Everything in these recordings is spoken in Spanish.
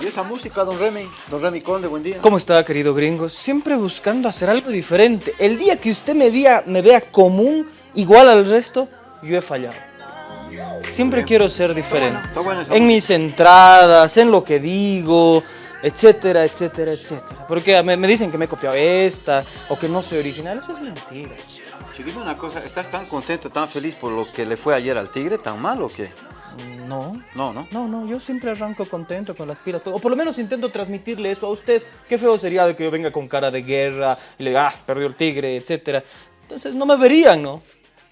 ¿Y esa música, don Remy? Don Remy Conde, buen día. ¿Cómo está, querido gringo? Siempre buscando hacer algo diferente. El día que usted me vea, me vea común, igual al resto, yo he fallado. Siempre quiero ser diferente. está bueno esa en mis entradas, en lo que digo, etcétera, etcétera, etcétera. Porque me, me dicen que me he copiado esta, o que no soy original. Eso es mentira. Si dime una cosa, ¿estás tan contento, tan feliz por lo que le fue ayer al Tigre? ¿Tan mal o qué? No. No, ¿no? No, no, yo siempre arranco contento con las pilas. O por lo menos intento transmitirle eso a usted. Qué feo sería de que yo venga con cara de guerra y le diga, ah, perdió el tigre, etcétera. Entonces no me verían, ¿no?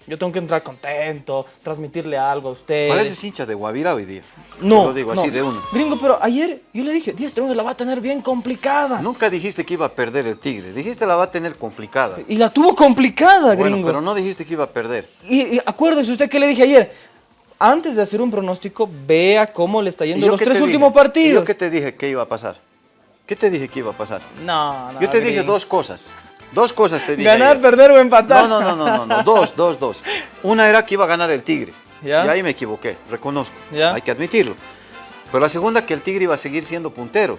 Yo tengo que entrar contento, transmitirle algo a usted. Pareces hincha de Guavira hoy día. No, Te lo digo no. así de uno. Gringo, pero ayer yo le dije, 10 Strong la va a tener bien complicada. Nunca dijiste que iba a perder el Tigre. Dijiste la va a tener complicada. Y la tuvo complicada, Bueno, gringo. pero no dijiste que iba a perder. Y, y acuérdese usted que le dije ayer, antes de hacer un pronóstico, vea cómo le está ¿Y yendo los tres últimos dije? ¿Y partidos. ¿Yo qué te dije que iba a pasar? ¿Qué te dije que iba a pasar? No, no, Yo te dije dos cosas. Dos cosas te dije. Ganar, ayer. perder o empatar. No, no, no, no, no, no, dos, dos, dos. Una era que iba a ganar el Tigre. ¿Ya? Y ahí me equivoqué, reconozco. ¿Ya? Hay que admitirlo. Pero la segunda, que el Tigre iba a seguir siendo puntero.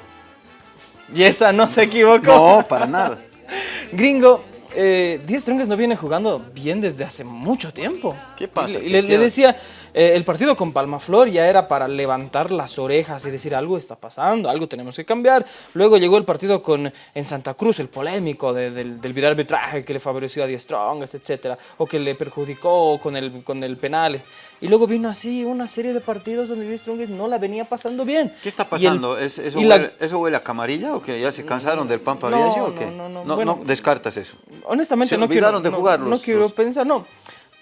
Y esa no se equivocó. No, para nada. Gringo, eh, Díaz Strongest no viene jugando bien desde hace mucho tiempo. ¿Qué pasa, le- le, decía, eh, el partido con Palmaflor ya era para levantar las orejas y decir algo está pasando, algo tenemos que cambiar. Luego llegó el partido con, en Santa Cruz, el polémico de- del, del video arbitraje que le favoreció a Díaz Strongest, etcétera, o que le perjudicó con el, con el penal. Y luego vino así una serie de partidos donde Díaz Strongest no la venía pasando bien. ¿Qué está el- pasando? ¿Es- eso, la- huele, ¿Eso huele a camarilla o qué? ¿Ya se cansaron del Pampa No, no, qué? no, no, no, bueno. no descartas eso. Honestamente Se no quiero, de no- jugar no, quiero los- pensar, no.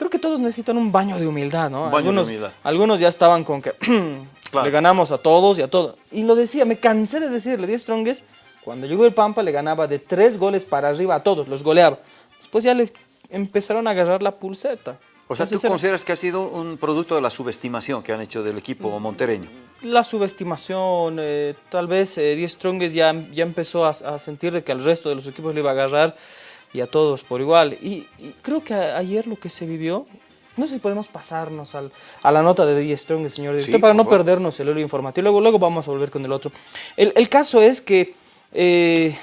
Creo que todos necesitan un baño de humildad, ¿no? Un baño de algunos, humildad. algunos ya estaban con que Claro. le ganamos a todos y a todo. Y lo decía, me cansé de decirle, 10 Strongest, cuando llegó el Pampa le ganaba de tres goles para arriba a todos, los goleaba. Después ya le empezaron a agarrar la pulseta. O sea, ¿tú Entonces consideras que ha sido un producto de la subestimación que han hecho del equipo montereño? La subestimación, eh, tal vez eh, 10 Strongest ya, ya empezó a, a sentir de que al resto de los equipos le iba a agarrar y a todos por igual. Y, y creo que a- ayer lo que se vivió, no sé si podemos pasarnos al- a la nota de 10 Strongest, señor director, Sí, para no favor. perdernos el hilo informativo. Luego, luego vamos a volver con el otro. El, el caso es que eh,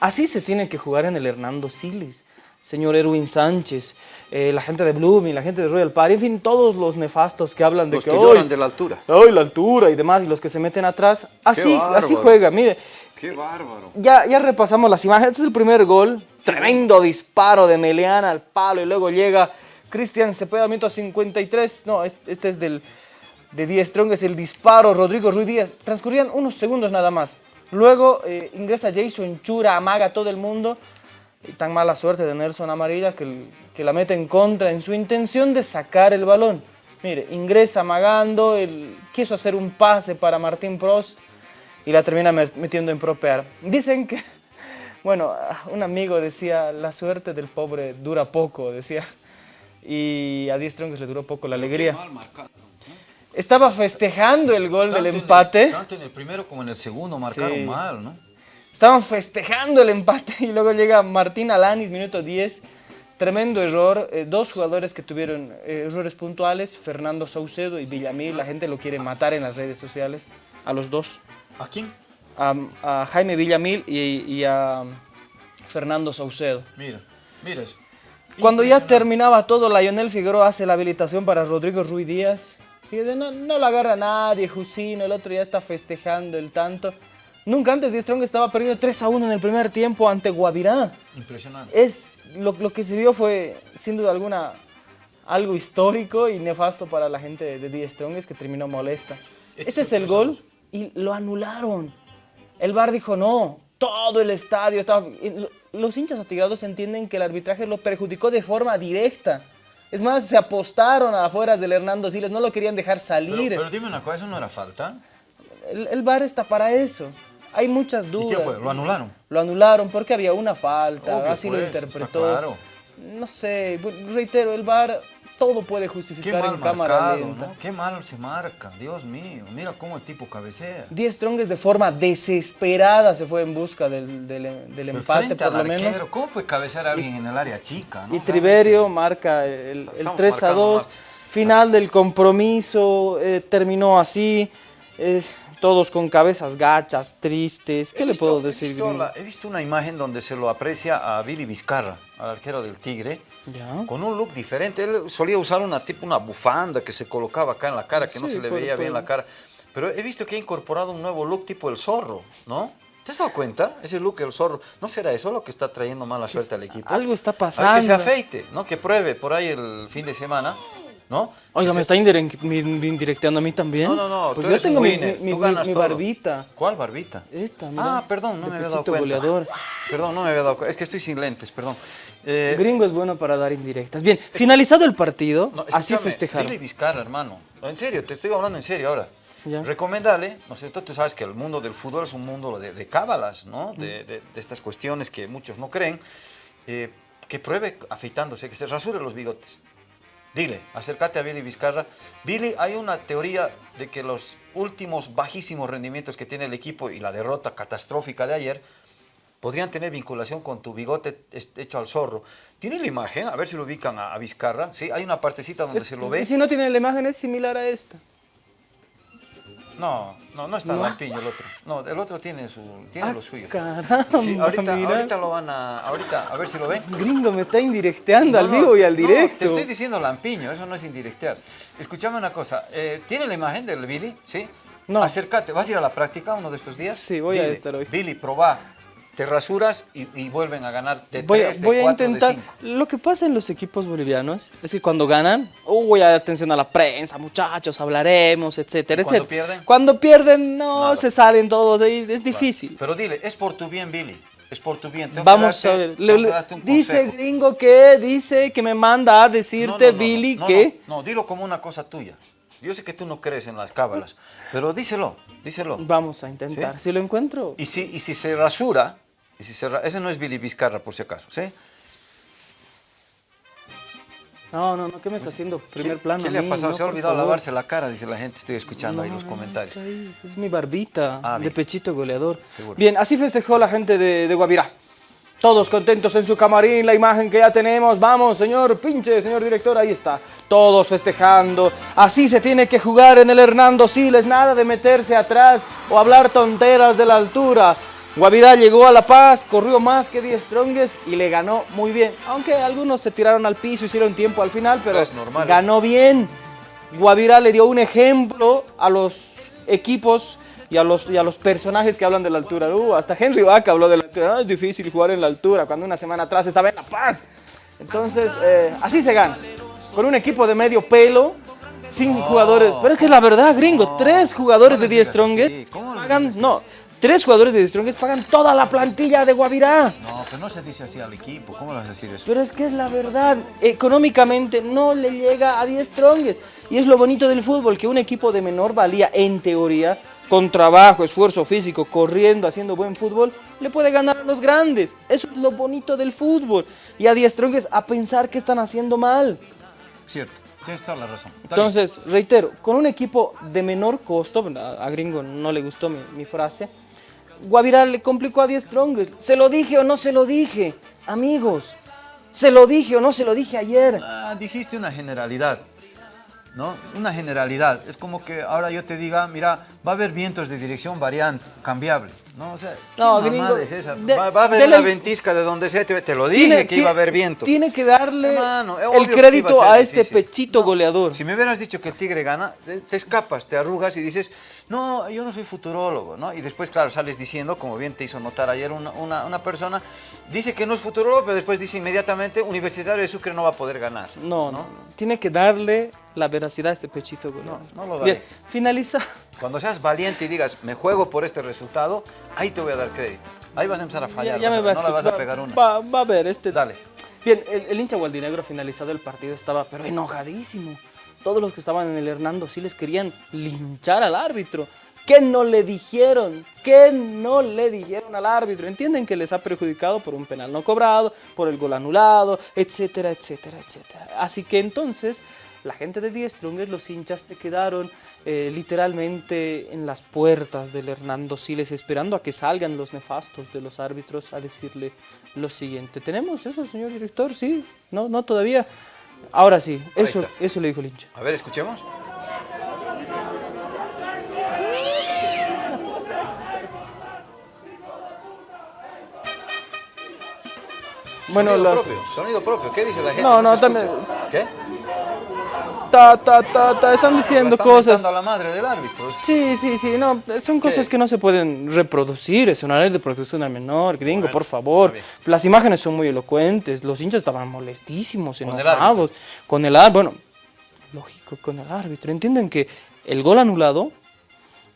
así se tiene que jugar en el Hernando Siles. Señor Erwin Sánchez, eh, la gente de Blooming, la gente de Royal Party, en fin, todos los nefastos que hablan de Los que, que "Ay, lloran de la altura. Ay, la altura y demás, y los que se meten atrás. Así, así juega, mire. ¡Qué bárbaro! Ya, ya repasamos las imágenes. Este es el primer gol. Tremendo disparo de Meleana al palo y luego llega Cristian Cepeda, minuto 53. No, es- este es del, de 10 Strong, es el disparo. Rodrigo Ruiz Díaz. Transcurrían unos segundos nada más. Luego eh, ingresa Jason Chura, amaga a todo el mundo. Tan mala suerte de Nelson Amarilla que, que la mete en contra en su intención de sacar el balón. Mire, ingresa amagando, quiso hacer un pase para Martín Prost y la termina met- metiendo en propear. Dicen que, bueno, un amigo decía, la suerte del pobre dura poco, decía. Y a 10 Strongest le duró poco la alegría. Estaba festejando el gol del empate. tanto en el primero como en el segundo marcaron Sí. mal, ¿no? Estaban festejando el empate y luego llega Martín Alanis, minuto 10. Tremendo error. eh, dos jugadores que tuvieron eh, errores puntuales, Fernando Saucedo y Villamil. La gente lo quiere matar en las redes sociales. A los dos. ¿A quién? A, a Jaime Villamil y, y a Fernando Saucedo. Mira, mira eso. Cuando ya terminaba todo, Lionel Figueroa hace la habilitación para Rodrigo Ruiz Díaz. Fíjate, no, no lo agarra nadie, Jusino, el otro ya está festejando el tanto. Nunca antes de Strong estaba perdiendo 3 a 1 en el primer tiempo ante Guavirá. Impresionante. Es, lo, lo que se vio fue, sin duda alguna, algo histórico y nefasto para la gente de, de The Strongest que terminó molesta. Este Este es el gol y lo anularon. El VAR dijo no, todo el estadio estaba... Los hinchas atigrados entienden que el arbitraje lo perjudicó de forma directa. Es más, se apostaron afuera del Hernando Siles, no lo querían dejar salir. pero dime una cosa, ¿eso no era falta? El, el VAR está para eso. Hay muchas ¿Y dudas. qué fue? ¿Lo anularon? Lo anularon porque había una falta, Obvio, así lo pues, interpretó. está claro. No sé, reitero, el VAR todo puede Qué justificar mal en cámara marcado, lenta. ¿no? Qué mal se marca, Dios mío. Mira cómo el tipo cabecea. Diez Strongest de forma desesperada se fue en busca del, del- empate, por al lo menos. ¿Cómo puede cabecear a alguien en el área chica? ¿no? Y Triverio marca el, el Estamos 3 a marcando 2. más. Final del compromiso, eh, terminó así. eh, todos con cabezas gachas, tristes. ¿Qué He le visto- puedo he decir? visto la- he visto una imagen donde se lo aprecia a Billy Vizcarra, al arquero del Tigre, Ya. con un look diferente. Él solía usar una tipo una bufanda que se colocaba acá en la cara, que no se le veía bien la cara. Pero he visto que ha incorporado un nuevo look tipo el zorro, ¿no? ¿Te has dado cuenta? Ese look el zorro. ¿No será eso lo que está trayendo mala suerte al equipo? Algo está A pasando. que se afeite, ¿no? Que pruebe por ahí el fin de semana, ¿no? Oiga, Que me se- está indirect- mi- mi indirecteando a mí también. No, no, no, Porque tú yo eres tengo mi, mi- tú mi- ganas mi todo. barbita. ¿Cuál barbita? Esta, mira, Ah, perdón, no me había dado cuenta. goleador. Perdón, no me había dado cuenta. Es que estoy sin lentes, perdón. Eh, Gringo es bueno para dar indirectas. Bien, finalizado el partido, no, así festejaron. Billy Vizcarra, hermano. No, En serio, te estoy hablando en serio ahora. Ya. Recomendale, ¿no es cierto? Tú sabes que el mundo del fútbol es un mundo de, de cábalas, ¿no? De, de- de estas cuestiones que muchos no creen. Eh, que pruebe afeitándose, que se rasure los bigotes. Dile, acércate a Billy Vizcarra. Billy, hay una teoría de que los últimos bajísimos rendimientos que tiene el equipo y la derrota catastrófica de ayer podrían tener vinculación con tu bigote hecho al zorro. ¿Tiene la imagen? A ver si lo ubican a, a Vizcarra. Sí, hay una partecita donde Es- se lo Y ve. si no tiene la imagen, es similar a esta. No, no, no está No. lampiño el otro. No, el otro tiene, su, tiene Ah, lo suyo. caramba, Sí, ahorita, mira. ahorita lo van a... Ahorita, a ver si lo ven. Gringo me está indirecteando al no, vivo y al directo. te estoy diciendo lampiño, eso no es indirectear. Escúchame una cosa, eh, ¿tiene la imagen del Billy? ¿Sí? No. Acércate, ¿vas a ir a la práctica uno de estos días? Sí, voy a estar hoy. Billy, probá, te rasuras y, y vuelven a ganar de Voy, a- 3, de voy a 4, intentar. de 5. Lo que pasa en los equipos bolivianos es que cuando ganan, uy, atención a la prensa, muchachos, hablaremos, etcétera, ¿Y cuando etcétera. pierden? Cuando pierden, no, Nada. se salen todos ahí, es difícil. Pero dile, es por tu bien, Billy, es por tu bien. Tengo que Vamos darte- a ver. Le- que dice consejo. gringo que dice que me manda a decirte, no, no, Billy, que. No, no, dilo como una cosa tuya. Yo sé que tú no crees en las cábalas, pero díselo, díselo. Vamos a intentar. ¿Sí? Si lo encuentro. Y si, y si se rasura, y si ese no es Billy Vizcarra por si acaso, ¿sí? No, no, no, ¿qué me está haciendo primer ¿Qué, plano? ¿Qué le ha pasado? No, se ha olvidado lavarse la cara, dice la gente, estoy escuchando ahí los comentarios. Es mi barbita Ah, de pechito goleador. Seguro. Bien, así festejó la gente de, de Guavirá. Todos contentos en su camarín, la imagen que ya tenemos. Vamos, señor pinche, señor director, ahí está. Todos festejando. Así se tiene que jugar en el Hernando Siles. Nada de meterse atrás o hablar tonteras de la altura. Guavirá llegó a La Paz, corrió más que 10 stronges y le ganó muy bien. Aunque algunos se tiraron al piso, hicieron tiempo al final, pero Es normal. ganó bien. Guavirá le dio un ejemplo a los equipos y a los, y a los personajes que hablan de la altura. Uh, hasta Henry Vaca habló de la altura. "Ah, es difícil jugar en la altura cuando una semana atrás estaba en La Paz. Entonces, eh, así se gana. Con un equipo de medio pelo, sin jugadores. Pero es que es la verdad, gringo. tres jugadores no de les 10 digas strongest así, ¿cómo les pagan. No, tres jugadores de 10 strongest pagan toda la plantilla de Guavirá. No, pero no se dice así al equipo, ¿cómo le vas a decir eso? Pero es que es la verdad, económicamente no le llega a 10 strongest. Y es lo bonito del fútbol, que un equipo de menor valía, en teoría, con trabajo, esfuerzo físico, corriendo, haciendo buen fútbol, le puede ganar a los grandes. Eso es lo bonito del fútbol. Y a 10 strongest a pensar que están haciendo mal. Cierto, tienes toda la razón. Está Entonces, reitero, con un equipo de menor costo, a, a Gringo no le gustó mi, mi frase, Guavirá le complicó a 10 strongest. ¿Se lo dije o no se lo dije? Amigos, ¿se lo dije o no se lo dije ayer? Ah, dijiste una generalidad, ¿no? Una generalidad. Es como que ahora yo te diga, mira, va a haber vientos de dirección variante, cambiable, ¿no? O sea, ¿qué No, gringo, es esa? de- va, va a haber una ventisca de donde sea, te, te lo dije Tiene- que iba a haber viento. Tiene que darle Hermano, el crédito a este difícil. pechito goleador. Si me hubieras dicho que el Tigre gana, te te escapas, te arrugas y dices, no, yo no soy futurólogo, ¿no? Y después, claro, sales diciendo, como bien te hizo notar ayer una, una- una persona, dice que no es futurólogo, pero después dice inmediatamente, Universitario de Sucre no va a poder ganar. No, no, tiene que darle la veracidad a este pechito goleador. No, no lo daré. Bien, finaliza. Cuando seas valiente y digas, me juego por este resultado, ahí te voy a dar crédito. Ahí vas a empezar a fallar, Ya- ya vas a me no le vas a pegar una. Va, va a ver, este. Dale. Bien, el, el hincha gualdinegro finalizado el partido estaba, pero enojadísimo. Todos los que estaban en el Hernando sí les querían linchar al árbitro. ¿Qué no le dijeron? ¿Qué no le dijeron al árbitro? Entienden que les ha perjudicado por un penal no cobrado, por el gol anulado, etcétera, etcétera, etcétera. Así que entonces la gente de Die Strongest, los hinchas se quedaron eh, literalmente en las puertas del Hernando Siles esperando a que salgan los nefastos de los árbitros a decirle lo siguiente. ¿Tenemos eso, señor director? ¿Sí? ¿No, no todavía? Ahora sí, eso, eso le dijo el hincha. A ver, escuchemos. Bueno, sonido, propio, sonido propio, ¿qué dice la gente? No, no, no también... ¿Qué? Ta, ta, ta, ta, están diciendo Están cosas. a la madre del árbitro. Sí, sí, sí, no, son cosas que no se pueden reproducir, es una ley de protección al menor, gringo, Bueno, por favor. Las imágenes son muy elocuentes, los hinchas estaban molestísimos, enojados, con el árbitro, bueno, lógico, con el árbitro. Entienden que el gol anulado,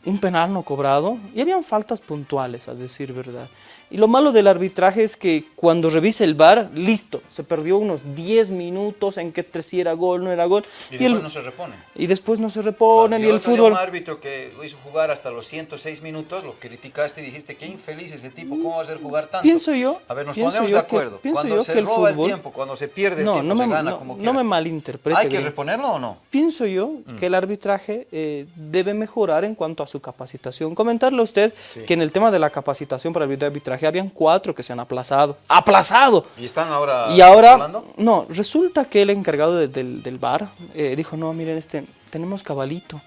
un penal no cobrado, y habían faltas puntuales, a decir verdad. Y lo malo del arbitraje es que cuando revisa el VAR, listo, se perdió unos 10 minutos en que si era gol, no era gol. Y el- después no se repone. y después no se reponen, y el fútbol... Un árbitro que lo hizo jugar hasta los 106 minutos, lo criticaste y dijiste, qué infeliz ese tipo, ¿cómo va a hacer jugar tanto? Pienso yo- A ver, nos ponemos de que- acuerdo. pienso cuando yo se que el roba el fútbol- tiempo, cuando se pierde el No, tiempo, no se me, gana no- como no me malinterprete. ¿Hay que reponerlo o no? Pienso yo Mm. que el arbitraje eh, debe mejorar en cuanto a su capacitación. Comentarle a usted Sí. que en el tema de la capacitación para el arbitraje habían cuatro que se han aplazado. ¡Aplazado! ¿Y están ahora Y ahora, hablando? no, resulta que el encargado de- del, del bar eh, dijo, no, miren, este, tenemos cabalito.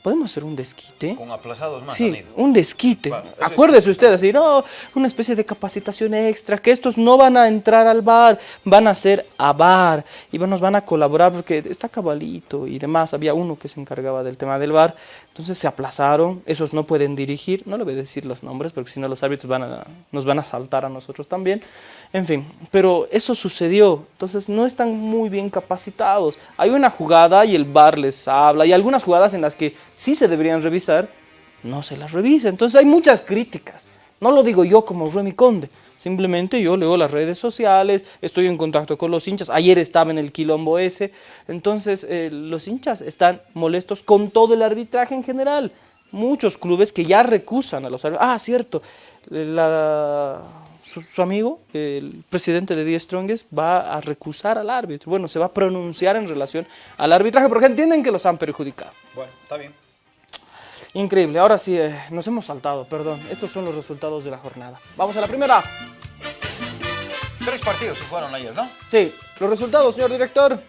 ¿Podemos hacer un desquite? Con aplazados más Sí, un desquite. Bueno, Acuérdese usted, así, no, una especie de capacitación extra, que estos no van a entrar al bar, van a ser a bar y nos van a colaborar porque está cabalito y demás. Había uno que se encargaba del tema del bar, entonces se aplazaron, esos no pueden dirigir, no le voy a decir los nombres porque si no los árbitros van a, nos van a saltar a nosotros también. En fin, pero eso sucedió, entonces no están muy bien capacitados. Hay una jugada y el bar les habla, y algunas jugadas en las que sí se deberían revisar, no se las revisa. Entonces hay muchas críticas. No lo digo yo como Remy Conde, simplemente yo leo las redes sociales, estoy en contacto con los hinchas, ayer estaba en el quilombo ese, entonces eh, los hinchas están molestos con todo el arbitraje en general. Muchos clubes que ya recusan a los árbitros. Ah, cierto, la- su, su amigo, el presidente de Die Strongest, va a recusar al árbitro. Bueno, se va a pronunciar en relación al arbitraje porque entienden que los han perjudicado. Bueno, está bien. Increíble, ahora sí, eh, nos hemos saltado, perdón. Estos son los resultados de la jornada. Vamos a la primera. Tres partidos se jugaron ayer, ¿no? Sí, los resultados, señor director.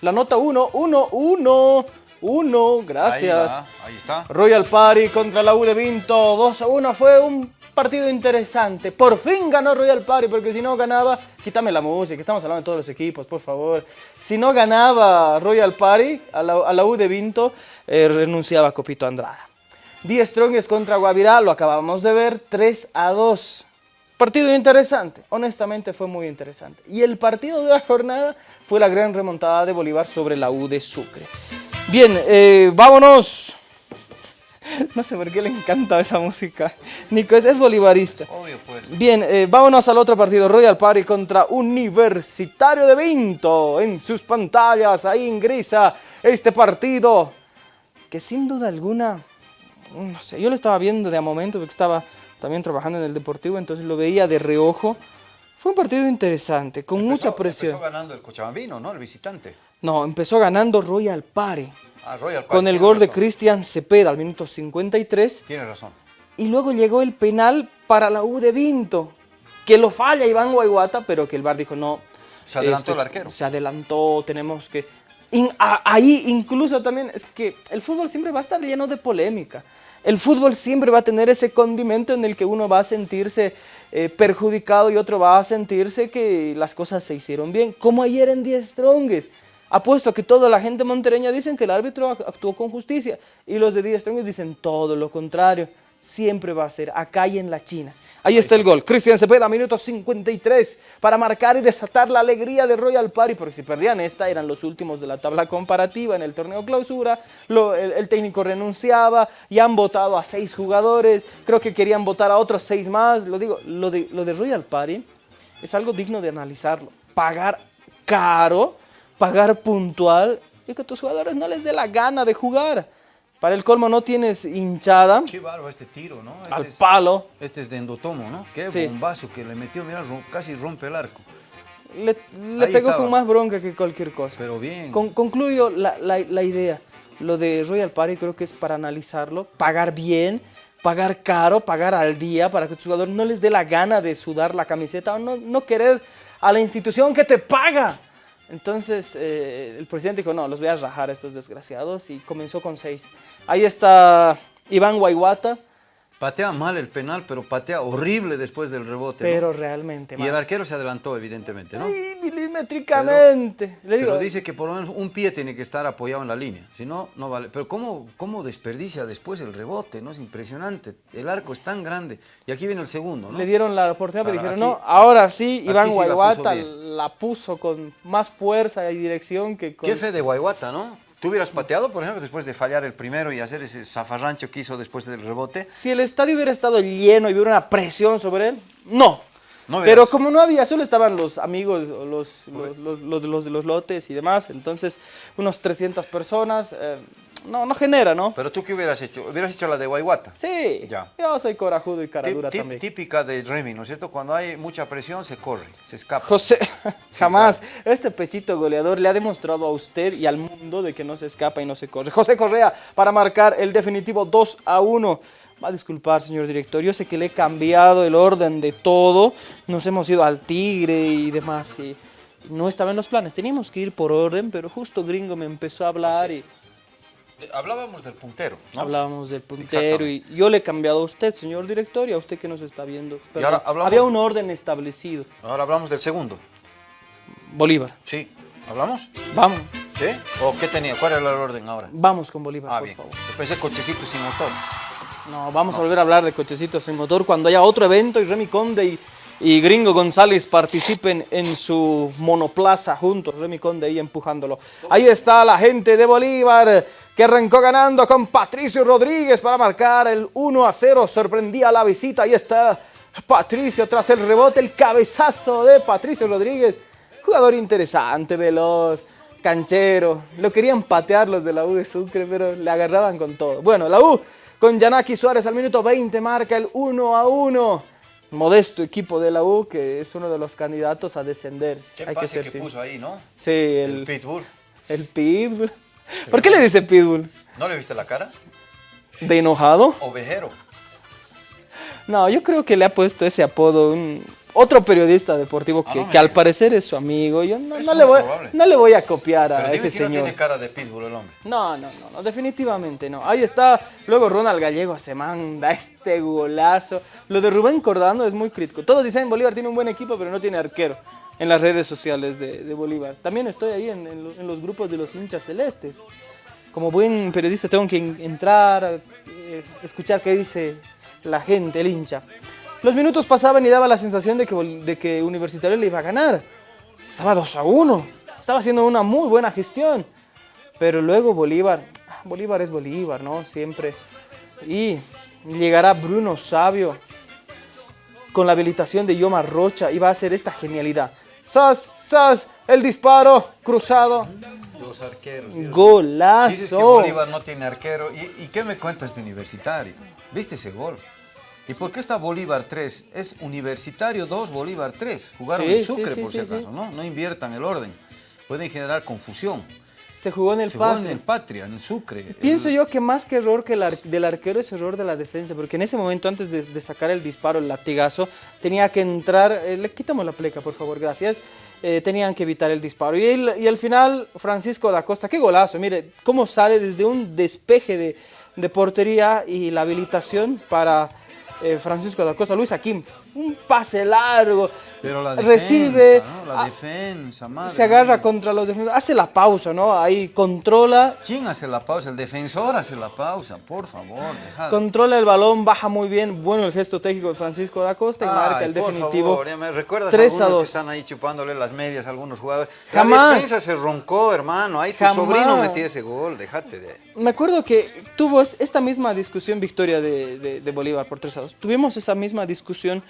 La nota 1, 1, 1, 1, gracias. Ahí, está. Royal Party contra la U de Vinto, 2 a 1, fue un partido interesante. Por fin ganó Royal Party, porque si no ganaba, quítame la música, estamos hablando de todos los equipos, por favor. Si no ganaba Royal Party a la, a la U de Vinto, eh, renunciaba Copito Andrada. Die Strongest contra Guavirá, lo acabamos de ver, 3 a 2. Partido interesante, honestamente fue muy interesante. Y el partido de la jornada fue la gran remontada de Bolívar sobre la U de Sucre. Bien, eh, vámonos. No sé por qué le encanta esa música. Nico es, es bolivarista. Obvio, pues. Bien, eh, vámonos al otro partido. Royal Party contra Universitario de Vinto. En sus pantallas, ahí ingresa este partido. Que sin duda alguna, no sé, yo lo estaba viendo de a momento porque estaba también trabajando en el Deportivo, entonces lo veía de reojo. Fue un partido interesante, con mucha Empezó- presión. Empezó ganando el Cochabambino, ¿no? El visitante. No, empezó ganando Royal Party. Ah, Royal Party, Con el gol de. Cristian Cepeda al minuto 53. Tiene razón. Y luego llegó el penal para la U de Vinto, que lo falla Iván Guayguata, pero que el VAR dijo no. Se adelantó este, el arquero. Se adelantó, tenemos que... In- ahí incluso también es que el fútbol siempre va a estar lleno de polémica. El fútbol siempre va a tener ese condimento en el que uno va a sentirse eh, perjudicado y otro va a sentirse que las cosas se hicieron bien, como ayer en 10 Strongest. Apuesto a que toda la gente montereña dicen que el árbitro ac- actuó con justicia y los de 10 Strongest dicen todo lo contrario. Siempre va a ser acá y en la China. Ahí está el gol. Cristian Cepeda, minuto 53, para marcar y desatar la alegría de Royal Party, porque si perdían esta, eran los últimos de la tabla comparativa en el torneo clausura. El, técnico renunciaba y han votado a seis jugadores. Creo que querían votar a otros seis más. Lo digo, lo de, lo de Royal Party es algo digno de analizarlo. Pagar caro, pagar puntual y que tus jugadores no les dé la gana de jugar. Para el colmo no tienes hinchada Qué bárbaro este tiro, ¿no? Este al es- palo. Este es de Endotomo, ¿no? Qué Sí. bombazo que le metió, mira, casi rompe el arco. Le, le pegó estaba. con más bronca que cualquier cosa. Pero bien. Con- concluyo la, la- la idea. Lo de Royal Party creo que es para analizarlo, pagar bien, pagar caro, pagar al día para que tus jugadores no les dé la gana de sudar la camiseta o no, no querer a la institución que te paga. Entonces eh, el presidente dijo, no, los voy a rajar a estos desgraciados y comenzó con seis. Ahí está Iván Guayguata, Patea mal el penal, pero patea horrible después del rebote. ¿no? Pero realmente Y el mal. arquero se adelantó, evidentemente, ¿no? Ay, milimétricamente. Le digo, Pero dice que por lo menos un pie tiene que estar apoyado en la línea, si no, no vale. Pero ¿cómo, cómo desperdicia después el rebote? ¿no? Es impresionante. El arco es tan grande. Y aquí viene el segundo, ¿no? Le dieron la oportunidad, pero dijeron, no, ahora sí, Iván sí puso la puso con más fuerza y dirección que con... Qué fe de Guayguata, ¿no? ¿Tú hubieras pateado, por ejemplo, después de fallar el primero y hacer ese zafarrancho que hizo después del rebote? Si el estadio hubiera estado lleno y hubiera una presión sobre él, no. No Pero como no había, solo estaban los amigos, los, los, los, los- los de los lotes y demás, entonces unos 300 personas, eh, no, no genera, ¿no? Pero tú qué hubieras hecho? Hubieras hecho la de Guayguata. Sí, Ya. yo soy corajudo y cara dura también. típica de Remy, ¿no es cierto? Cuando hay mucha presión se corre, se escapa. José, jamás. Este pechito goleador le ha demostrado a usted y al mundo de que no se escapa y no se corre. José Correa para marcar el definitivo 2 a 1. Va a disculpar, señor director. Yo sé que le he cambiado el orden de todo. Nos hemos ido al Tigre y demás. Y no estaba en los planes. Teníamos que ir por orden, pero justo Gringo me empezó a hablar y Hablábamos del puntero, ¿no? hablábamos del puntero. Y yo le he cambiado a usted, señor director, y a usted que nos está viendo. Pero ahora hablamos- había un orden establecido. Ahora hablamos del segundo. Bolívar. Sí. ¿Hablamos? Vamos. ¿Sí? ¿O qué tenía? ¿Cuál era el orden ahora? Vamos con Bolívar, Ah, por bien. favor. Pensé cochecito sin motor. No, vamos a volver a hablar de cochecitos sin motor cuando haya otro evento y Remy Conde y, y Gringo González participen en su monoplaza juntos, Remy Conde ahí empujándolo. Ahí está la gente de Bolívar que arrancó ganando con Patricio Rodríguez para marcar el 1 a 0. Sorprendía la visita. Ahí está Patricio tras el rebote, el cabezazo de Patricio Rodríguez. Jugador interesante, veloz, canchero. Lo querían patear los de la U de Sucre, pero le agarraban con todo. Bueno, la U con Yanaki Suárez al minuto 20 marca el 1 a 1. Modesto equipo de la U que es uno de los candidatos a descender. ¿Qué Hay que pase ser que, puso ahí, no? Sí, El el, pitbull. el Pitbull. ¿Por qué le dice Pitbull? ¿No le viste la cara? ¿De enojado? Ovejero. No, yo creo que le ha puesto ese apodo un, otro periodista deportivo que, Ah, no que al parecer es su amigo. Yo no, no le, voy, probable. no le voy a copiar a Pero dime ese si no señor. tiene cara de pitbull el hombre. No, no, no, no, definitivamente no. Ahí está. Luego Ronald Gallego se manda este golazo. Lo de Rubén Cordano es muy crítico. Todos dicen Bolívar tiene un buen equipo, pero no tiene arquero en las redes sociales de, de Bolívar. También estoy ahí en, en en los grupos de los hinchas celestes. Como buen periodista tengo que en- entrar, eh, escuchar qué dice la gente, el hincha. Los minutos pasaban y daba la sensación de que, de que Universitario le iba a ganar. Estaba 2 a 1. Estaba haciendo una muy buena gestión. Pero luego Bolívar, ah, Bolívar es Bolívar, ¿no? Siempre. Y llegará Bruno Sabio con la habilitación de Yoma Rocha y va a hacer esta genialidad. ¡Sas! ¡Sas! El disparo cruzado. Los arqueros. Dios. Golazo. Dices que Bolívar no tiene arquero. ¿Y, y qué me cuentas de Universitario? ¿Viste ese gol? ¿Y por qué está Bolívar 3? Es Universitario 2, Bolívar 3. Jugaron Sí, en Sucre, sí, por si acaso. ¿no? No inviertan el orden. Pueden generar confusión. Se jugó en el Se jugó en el Patria, en Sucre. Pienso El- yo que más que error que el ar- del arquero es error de la defensa, porque en ese momento antes de, de sacar el disparo, el latigazo, tenía que entrar, eh, le quitamos la pleca por favor, gracias, Eh, tenían que evitar el disparo. Y, el- y al final Francisco da Costa, qué golazo, mire cómo sale desde un despeje de, de portería y la habilitación para eh, Francisco da Costa, Luis Aquim, un pase largo, Pero la defensa, recibe, ¿no? La ah, defensa, madre se agarra contra los defensores, hace la pausa, ¿no? Ahí controla, ¿Quién hace la pausa? El defensor hace la pausa, por favor. dejad. Controla el balón, baja muy bien. Bueno el gesto técnico de Francisco da Costa y marca el por definitivo. favor, me recuerdas 3 a algunos 2. que están ahí chupándole las medias a algunos jugadores. Jamás. La defensa se roncó, hermano. Ahí tu Jamás. sobrino metió ese gol, déjate de. Me acuerdo que tuvo es- esta misma discusión victoria de, de- de Bolívar por 3 a 2. Tuvimos esa misma discusión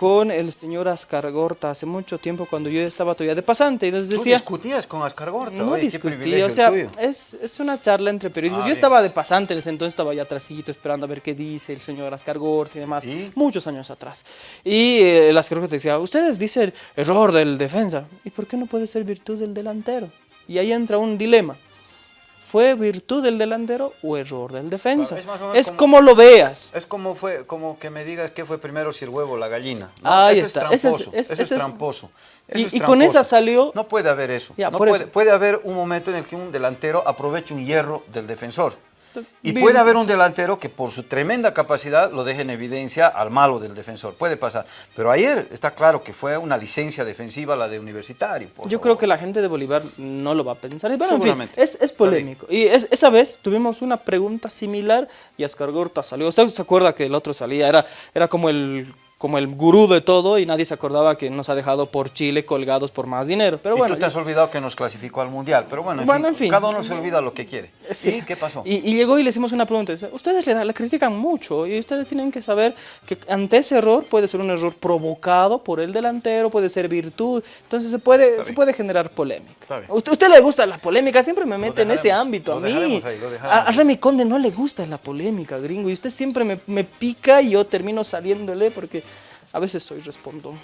con el señor Ascar Gorta hace mucho tiempo cuando yo estaba todavía de pasante y nos Tú decía... discutías con Ascar Gorta, No oye, discutí, o sea, es, es una charla entre periodistas. Ah, Yo estaba de pasante en ese entonces, estaba allá atrásito esperando a ver qué dice el señor Ascar Gorta y demás, ¿Y? muchos años atrás. Y eh, el Ascar Gorta decía, ustedes dicen error del defensa, ¿y por qué no puede ser virtud del delantero? Y ahí entra un dilema. ¿Fue virtud del delantero o error del defensa? Es menos Es como- como lo veas. Es como fue, como que me digas qué fue primero si el huevo o la gallina. Ahí eso está. Es tramposo. es- eso tramposo. Y- Eso es y con esa salió- No puede haber eso. Ya, no puede, eso. puede haber un momento en el que un delantero aproveche un hierro del defensor. Y puede haber un delantero que por su tremenda capacidad lo deje en evidencia al malo del defensor. Puede pasar. Pero ayer está claro que fue una licencia defensiva la de Universitario. por Yo favor. creo que la gente de Bolívar no lo va a pensar. En fin, es, es polémico. Y es- esa vez tuvimos una pregunta similar y Ascar Gorta salió. ¿Usted se acuerda que el otro salía? Era, era como el como el gurú de todo y nadie se acordaba que nos ha dejado por Chile colgados por más dinero. Pero y bueno, tú te has olvidado que nos clasificó al Mundial. Pero bueno, en, Bueno, fin, en fin. cada uno se olvida lo que quiere. Sí. ¿Y qué pasó? Y, y llegó y le hicimos una pregunta. Ustedes le, le critican mucho y ustedes tienen que saber que ante ese error puede ser un error provocado por el delantero, puede ser virtud. Entonces se puede, se puede generar polémica. ¿Usted, usted le gusta la polémica? Siempre me mete en ese ámbito a mí. ahí, a, a Remy Conde no le gusta la polémica, gringo. Y usted siempre me, me pica y yo termino saliéndole porque a veces soy respondo.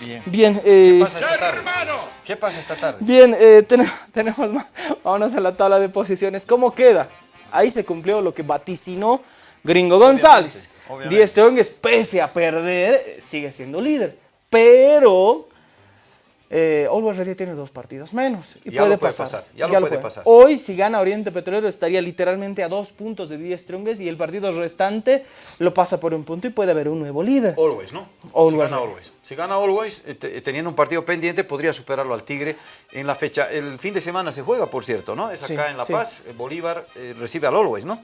Bien. Bien, eh, ¿Qué pasa esta tarde? ¿Qué pasa esta tarde? Bien, eh, ten- tenemos más. Vámonos a la tabla de posiciones. ¿Cómo queda? Ahí se cumplió lo que vaticinó Gringo González. obviamente. Pese a perder, sigue siendo líder. Pero eh, Always Ready tiene dos partidos menos. Y Ya puede lo puede pasar. pasar, ya lo puede pasar. Hoy, si gana Oriente Petrolero, estaría literalmente a dos puntos de Die Strongest y el partido restante lo pasa por un punto y puede haber un nuevo líder. Always, ¿no? Always. Si gana Always. Si gana Always, eh, te- teniendo un partido pendiente, podría superarlo al Tigre en la fecha. El fin de semana se juega, por cierto, ¿no? Es Sí, acá en La. Paz. eh, Bolívar eh, recibe al Always, ¿no?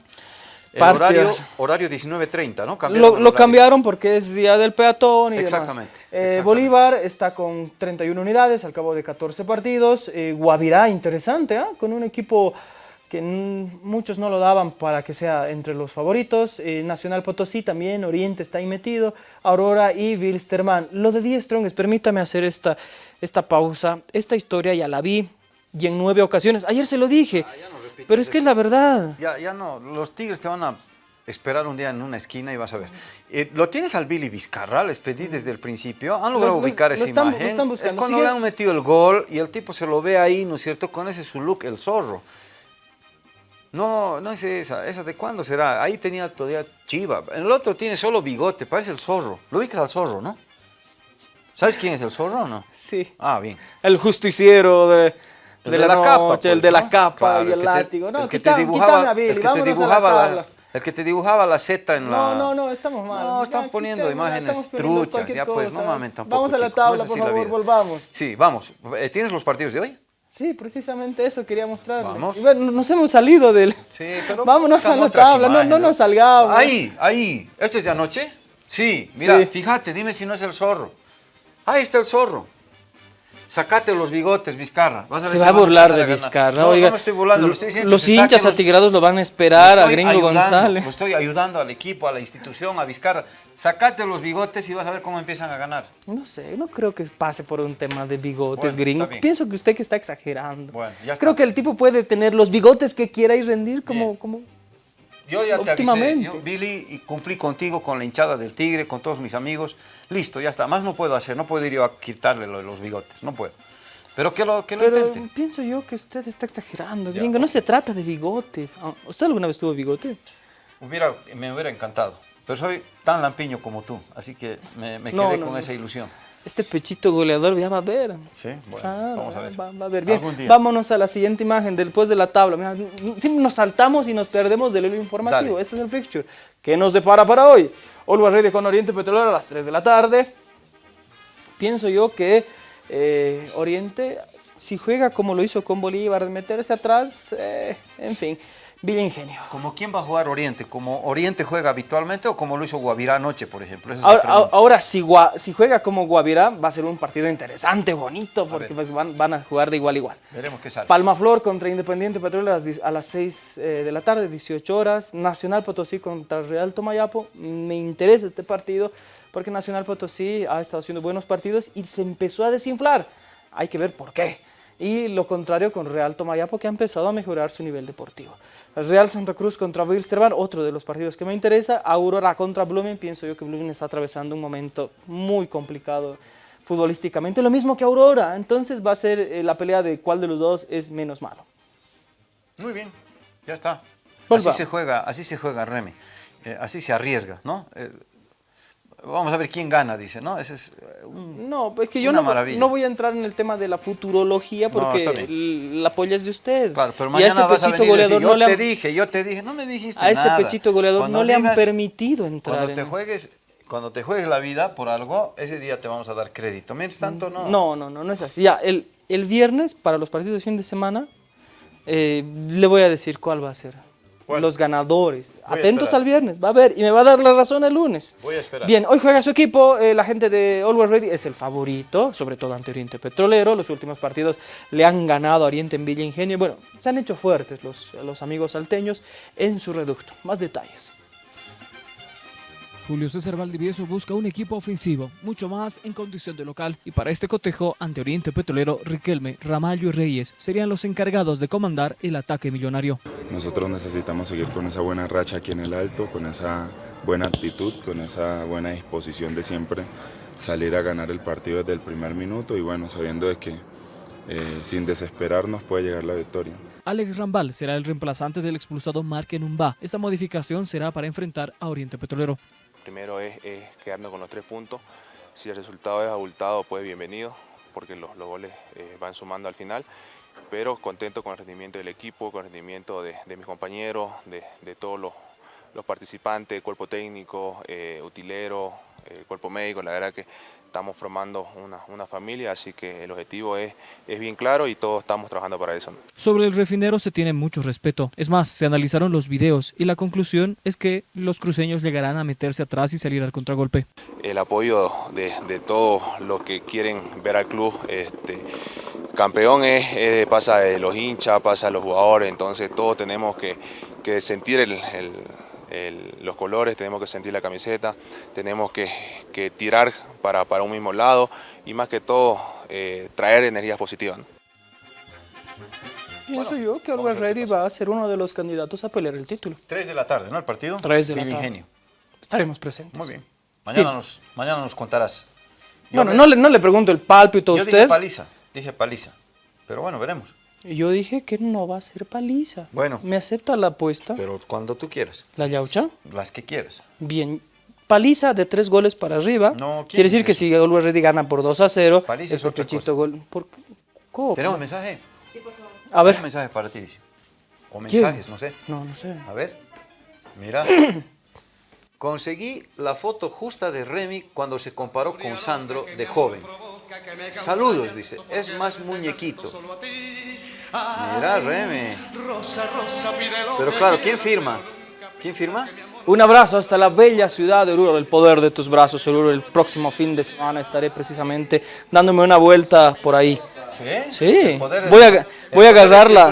El horario, horario 19.30, ¿no? Cambiaron Lo, cambiaron porque es día del peatón y Exactamente, demás. Eh, exactamente. Bolívar está con 31 unidades al cabo de 14 partidos. Eh, Guavirá, interesante, ¿ah? con un equipo que muchos no lo daban para que sea entre los favoritos. Eh, Nacional Potosí también, Oriente está ahí metido. Aurora y Wilstermann. Lo de Die Strongest, permítame hacer esta, esta pausa. Esta historia ya la vi y en nueve ocasiones. Ayer se lo dije, Ah, pero es que es la verdad. Ya, ya no, los Tigres te van a esperar un día en una esquina y vas a ver. Eh, ¿Lo tienes al Billy Vizcarra? Les pedí desde el principio. ¿Han logrado Los- ubicar esa están- imagen? es cuando Sigue- le han metido el gol y el tipo se lo ve ahí, ¿no es cierto? Con ese su look, el zorro. No, no es esa. ¿Esa de cuándo será? Ahí tenía todavía chiva. El otro tiene solo bigote, parece el zorro. Lo ubicas al zorro, ¿no? ¿Sabes quién es el zorro o no? Sí. Ah, bien. El justiciero de, El de la, capa, el pues, de la ¿no? capa Claro, y el, que te- látigo. No, el que quita- te dibujaba, Billy, el que te la dibujaba la, tabla. el que te dibujaba la Z en la. No, no, no, estamos mal. No, están poniendo imágenes truchas, ya pues, no cosa. mamen tampoco. Vamos a la no tabla, por la favor, volvamos. Sí, vamos. Eh, ¿Tienes los partidos de hoy? Sí, precisamente eso quería mostrarle. Vamos. Y bueno, nos hemos salido del... Sí, pero Vámonos a la tabla, no, no nos salgamos. Ahí, ahí. ¿Esto es de anoche? Sí, mira, fíjate, dime si no es el zorro. Ahí está el zorro. Sacate los bigotes, Vizcarra. Vas Se ver va a burlar de a. Vizcarra. No, oiga, no me estoy burlando, lo estoy diciendo. Los se hinchas los- atigrados lo van a esperar a Gringo ayudando, González. Lo estoy ayudando al equipo, a la institución, a Vizcarra. Sacate los bigotes y vas a ver cómo empiezan a ganar. No sé, no creo que pase por un tema de bigotes, Bueno, gringo. Pienso que usted que está exagerando. Bueno, ya está. Creo que el tipo puede tener los bigotes que quiera y rendir como... Bien. como... Yo ya te avisé, yo, Billy, y cumplí contigo con la hinchada del Tigre, con todos mis amigos. Listo, ya está. Más no puedo hacer, no puedo ir yo a quitarle los bigotes, no puedo. Pero que lo, que lo Pero intente. pienso yo que usted está exagerando, gringo. No se trata de bigotes. Ah, ¿Usted alguna vez tuvo bigote? Hubiera, me hubiera encantado. Pero soy tan lampiño como tú, así que me, me No, quedé no, con no. esa ilusión. Este pechito goleador ya va a ver. Sí, bueno, Ah, vamos a ver. Va, va a ver. Bien, Algún día. vámonos a la siguiente imagen después de la tabla. Mira, siempre nos saltamos y nos perdemos del hilo informativo. Dale. Este es el fixture. ¿Qué nos depara para hoy? Always Ready con Oriente Petrolero a las 3 de la tarde. Pienso yo que eh, Oriente, si juega como lo hizo con Bolívar, meterse atrás, eh, en fin, Villa Ingenio. ¿Como quién va a jugar Oriente? ¿Como Oriente juega habitualmente o como lo hizo Guavirá anoche, por ejemplo? Esa es Ahora, pregunta. ahora, si, Gua- si juega como Guavirá, va a ser un partido interesante, bonito, porque ver. pues, van, van a jugar de igual a igual. Veremos qué sale. Palmaflor contra Independiente a las, di- a las 6 eh, de la tarde, 18 horas. Nacional Potosí contra Real Tomayapo. Me interesa este partido porque Nacional Potosí ha estado haciendo buenos partidos y se empezó a desinflar. Hay que ver por qué. Y lo contrario con Real Tomayapo que ha empezado a mejorar su nivel deportivo. Real Santa Cruz contra Wilstermann, otro de los partidos que me interesa. Aurora contra Blooming, pienso yo que Blooming está atravesando un momento muy complicado futbolísticamente, lo mismo que Aurora. Entonces va a ser eh, la pelea de cuál de los dos es menos malo. Muy bien, ya está. Volvamos. Así se juega, así se juega Remy. Eh, así se arriesga, ¿no? Eh, vamos a ver quién gana, dice, ¿no? Ese es eh, un- No, es que yo no, voy a entrar en el tema de la futurología porque la polla es de usted. Claro, pero y a mañana este vas a pechito venir y decir, goleador yo no le te han, dije, yo te dije, no me dijiste a este nada. pechito goleador Cuando no le han permitido entrar. Cuando te en- juegues, cuando te juegues la vida por algo, ese día te vamos a dar crédito. Mientras tanto, no. No, no, no, no es así. Ya, el, el viernes, para los partidos de fin de semana, eh, le voy a decir cuál va a ser. ¿Cuál? Los ganadores. Voy Atentos al viernes, va a ver, y me va a dar la razón el lunes. Voy a esperar. Bien, hoy juega su equipo, eh, la gente de Always Ready es el favorito, sobre todo ante Oriente Petrolero. Los últimos partidos le han ganado a Oriente en Villa Ingenio. Bueno, se han hecho fuertes los, los amigos salteños en su reducto. Más detalles. Julio César Valdivieso busca un equipo ofensivo, mucho más en condición de local, y para este cotejo ante Oriente Petrolero, Riquelme, Ramallo y Reyes serían los encargados de comandar el ataque millonario. Nosotros necesitamos seguir con esa buena racha aquí en el alto, con esa buena actitud, con esa buena disposición de siempre salir a ganar el partido desde el primer minuto y bueno, sabiendo de que eh, sin desesperarnos puede llegar la victoria. Alex Rambal será el reemplazante del expulsado Marque Numba. Esta modificación será para enfrentar a Oriente Petrolero. Primero es, quedarnos con los tres puntos. Si el resultado es abultado, pues bienvenido, porque los, goles eh, van sumando al final. Pero contento con el rendimiento del equipo, con el rendimiento de, mis compañeros, de, todos los, los participantes, cuerpo técnico, eh, utilero, eh, cuerpo médico. La verdad que estamos formando una, una familia, así que el objetivo es, es bien claro y todos estamos trabajando para eso. Sobre el refinero se tiene mucho respeto. Es más, se analizaron los videos y la conclusión es que los cruceños llegarán a meterse atrás y salir al contragolpe. el apoyo de, de todos los que quieren ver al club este, campeón es, es- pasa de los hinchas, pasa de los jugadores, entonces todos tenemos que, que sentir el- el- el- los colores, tenemos que sentir la camiseta, tenemos que, que tirar para, para un mismo lado y más que todo eh, traer energías positivas. ¿no? Pienso yo que Always Ready va a ser uno de los candidatos a pelear el título. 3 de la tarde, ¿no? El partido. Tres de la tarde. Ingenio. Estaremos presentes. Muy bien. Mañana. Nos, mañana nos contarás. Yo Bueno, no le, no le pregunto el pálpito a Yo dije paliza, dije paliza. Pero bueno, veremos. Yo dije que no va a ser paliza. Bueno. ¿Me acepta la apuesta? Pero cuando tú quieras, ¿La yaucha? las que quieras. Bien. Paliza de tres goles para arriba. No, ¿quién Quiere decir que si Always Ready gana por 2 a 0, Paliza es otro chito gol. ¿Por qué? ¿Cómo? ¿Tenemos un mensaje? A ver. Un mensaje para ti, dice. O ¿Quién? mensajes, no sé. No, no sé. A ver, mira. Conseguí la foto justa de Remy cuando se comparó con Sandro de joven. Saludos, dice. Es más muñequito. Mira, Remy. Pero claro, ¿quién firma? ¿Quién firma? Un abrazo hasta la bella ciudad de Oruro, el poder de tus brazos, Oruro. El próximo fin de semana estaré precisamente dándome una vuelta por ahí. ¿Sí? Sí. Voy a- voy a agarrar la-.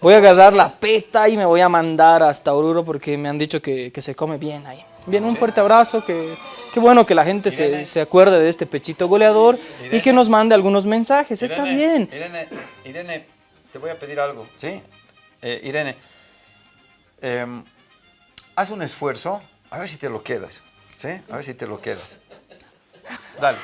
Voy a agarrar la peta y me voy a mandar hasta Oruro porque me han dicho que, que se come bien ahí. Bien, un fuerte abrazo, que qué bueno que la gente se, se acuerde de este pechito goleador y que nos mande algunos mensajes. Está bien. Irene, Irene, te voy a pedir algo, ¿sí? Eh, Irene, em, haz un esfuerzo, a ver si te lo quedas, ¿sí? A ver si te lo quedas. Dale.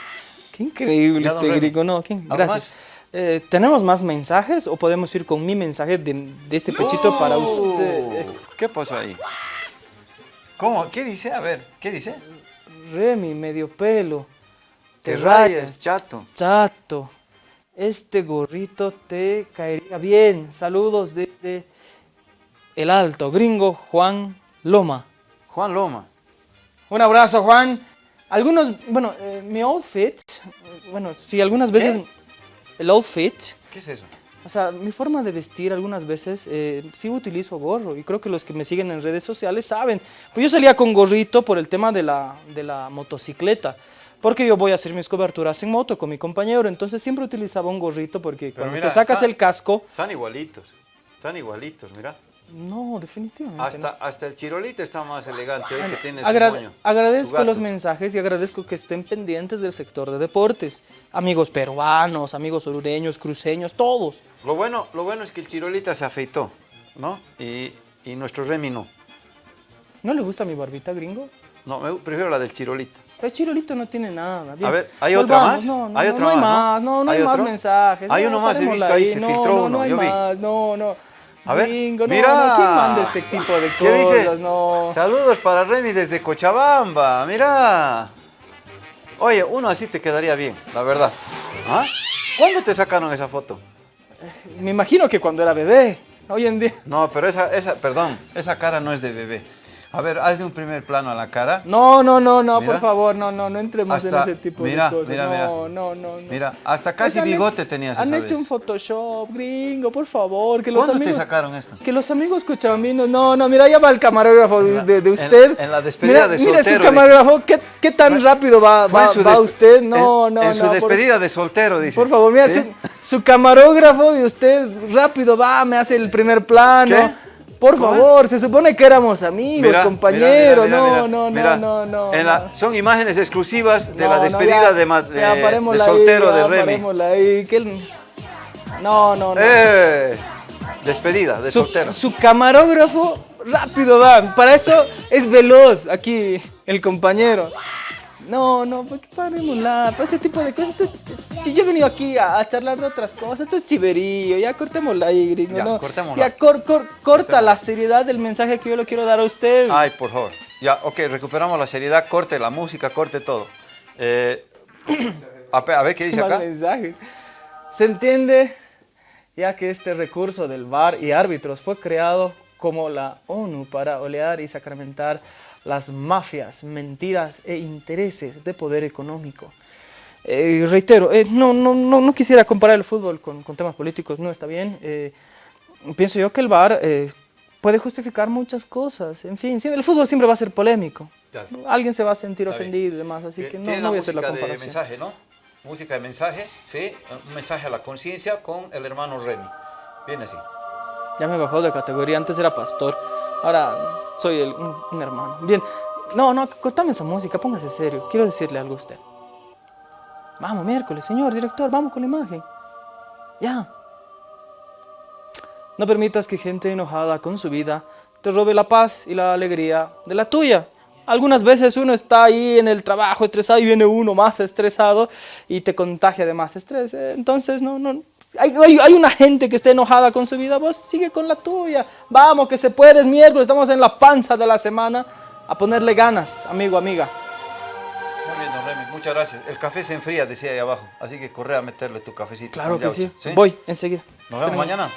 Qué increíble Ya, este griego, no, qué- ¿Algo gracias. más? Eh, ¿Tenemos más mensajes o podemos ir con mi mensaje de, de este pechito para usted? ¿Qué pasó ahí? ¿Cómo? ¿Qué dice? A ver, ¿qué dice? Remy, medio pelo. Te Te rayas, rayas. chato. Chato, este gorrito te caería bien. Saludos desde el alto, gringo Juan Loma. Juan Loma. Un abrazo, Juan. Algunos, bueno, eh, mi outfit, bueno, sí, algunas veces, el outfit, ¿Qué es eso? O sea, mi forma de vestir algunas veces, eh, sí utilizo gorro y creo que los que me siguen en redes sociales saben. Pues yo salía con gorrito por el tema de la, de la motocicleta, porque yo voy a hacer mis coberturas en moto con mi compañero, entonces siempre utilizaba un gorrito porque Pero cuando mira, te sacas está- el casco, Están igualitos. Están igualitos, mira. No, definitivamente. Hasta, no. hasta el chirolito está más elegante hoy que tiene su Agra- moño, su agradezco gato. los mensajes y agradezco que estén pendientes del sector de deportes. Amigos peruanos, amigos orureños, cruceños, todos. Lo bueno, lo bueno es que el chirolita se afeitó, ¿no? Y, y nuestro Remy no. ¿No le gusta mi barbita, gringo? No, me prefiero la del chirolito. El chirolito no tiene nada. Bien, A ver, ¿hay otra más? No, no, ¿Hay no, otra no hay más, no? más, no, no hay, ¿Hay más otro? mensajes. Hay no, uno más, he visto ahí, se no, filtró no, uno, No yo vi. no, no. A ver, Gringo, no, mira. no, ¿quién manda este tipo de ¿Qué dice? cosas? No. Saludos para Remy desde Cochabamba, mira. Oye, uno así te quedaría bien, la verdad. ¿Ah? ¿Cuándo te sacaron esa foto? Me imagino que cuando era bebé. Hoy en día. No, pero esa, esa, perdón, esa cara no es de bebé. A ver, hazle un primer plano a la cara. No, no, no, no, Mira. por favor, no, no, no entremos Hasta- en ese tipo mira, de cosas. mira, no, mira. no, no, no. Mira, hasta casi Pues han- bigote tenías Han esa hecho vez. un Photoshop, gringo, por favor. Que los ¿Cuándo te sacaron esto? Que los amigos cochabambinos, no, no, mira, ya va el camarógrafo de, de- de en- usted. en la despedida mira, de Mira soltero, su camarógrafo, ¿qué, qué tan rápido va, usted? No, en- no, En su no, por- despedida de soltero, dice. Por favor, mira, ¿Sí? su, su camarógrafo de usted rápido va, me hace el primer plano. ¿Qué? Por favor, se supone que éramos amigos, Mira, compañeros. mira, mira, mira, no, no, no, no, no, En la- no. son imágenes exclusivas de No, la no, despedida ya, de, ahí, soltero de Remy. ahí, que No, no, no. Eh, despedida de su, soltero. su camarógrafo rápido va. Para eso es veloz aquí el compañero. No, no, ¿por qué parémosla? Para ese tipo de cosas. Esto es- si yo he venido aquí a, a charlar de otras cosas, esto es chiverío. Ya cortémosla ahí, gringo. Ya, ¿no? cortémosla. Ya cor- cor- corta la seriedad del mensaje que yo le quiero dar a usted. Ay, por favor. Ya, ok, recuperamos la seriedad, corte la música, corte todo. Eh, a, a ver qué dice acá. mensaje. Se entiende ya que este recurso del VAR y árbitros fue creado como la ONU para olear y sacramentar las mafias, mentiras e intereses de poder económico. Eh, reitero, eh, no, no, no, no quisiera comparar el fútbol con, con temas políticos, no está bien. Eh, pienso yo que el VAR eh, puede justificar muchas cosas. En fin, el fútbol siempre va a ser polémico. Ya. Alguien se va a sentir Está bien. ofendido y demás, así que no, no voy a hacer la música de comparación. mensaje, ¿no? Música de mensaje, sí. Un mensaje a la conciencia con el hermano Remy. Viene así. Ya me bajó de categoría, antes era pastor, ahora soy el- un, un hermano. Bien, no, no, cortame esa música, póngase serio, quiero decirle algo a usted. Vamos, miércoles, señor director, vamos con la imagen. Ya. No permitas que gente enojada con su vida te robe la paz y la alegría de la tuya. Algunas veces uno está ahí en el trabajo estresado y viene uno más estresado y te contagia de más estrés. Entonces, no, no. Hay, hay- hay una gente que está enojada con su vida, vos sigue con la tuya. Vamos, que se puede, es miércoles, estamos en la panza de la semana. A ponerle ganas, amigo, amiga. Muy bien, don Remy, muchas gracias. El café se enfría, decía ahí abajo. Así que corre a meterle tu cafecito. Claro que sí. Voy, enseguida. Nos vemos mañana.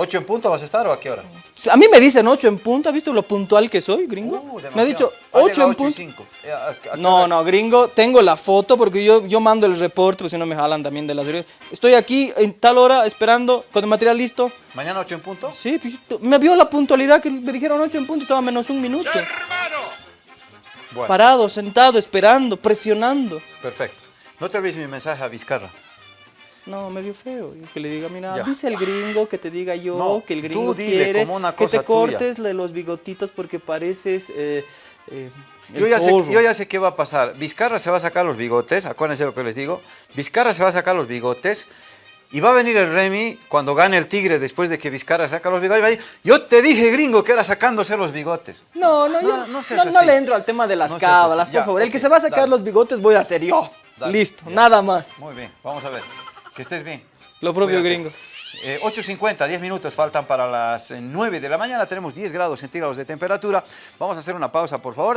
¿Ocho en punto vas a estar o a qué hora? A mí me dicen 8 en punto, ¿has visto lo puntual que soy, gringo? Uh, me ha dicho Ha 8 llegado en ocho y punto. cinco. Eh, ¿a- a qué No, hora? no, gringo, tengo la foto porque yo, yo mando el reporte, porque si no me jalan también de las Estoy aquí en tal hora esperando con el material listo. ¿Mañana ocho en punto? Sí, pues, me vio la puntualidad que me dijeron 8 en punto, estaba menos un minuto. Bueno, Parado, sentado, esperando, presionando. perfecto. No te olvides mi mensaje a Vizcarra. No, medio feo. y Que le diga, mira, Ya. dice el gringo, que te diga yo, No, que el gringo quiere como una que te cortes los bigotitos porque pareces eh, eh, Yo ya, sé, yo ya sé qué va a pasar. Vizcarra se va a sacar los bigotes, acuérdense lo que les digo. Vizcarra se va a sacar los bigotes y va a venir el Remy cuando gane el Tigre después de que Vizcarra saca los bigotes. y va a decir, yo te dije, gringo, que era sacándose los bigotes. No, no, yo No, no, no no le entro al tema de las cábalas, por Ya, favor. El que se va a sacar dale. los bigotes voy a ser yo. Dale, Listo, ya. nada más. Muy bien, vamos a ver. Que estés bien. Lo propio Cuídate. gringo. Eh, 8.50, 10 minutos faltan para las eh, 9 de la mañana. Tenemos 10 grados centígrados de temperatura. Vamos a hacer una pausa, por favor.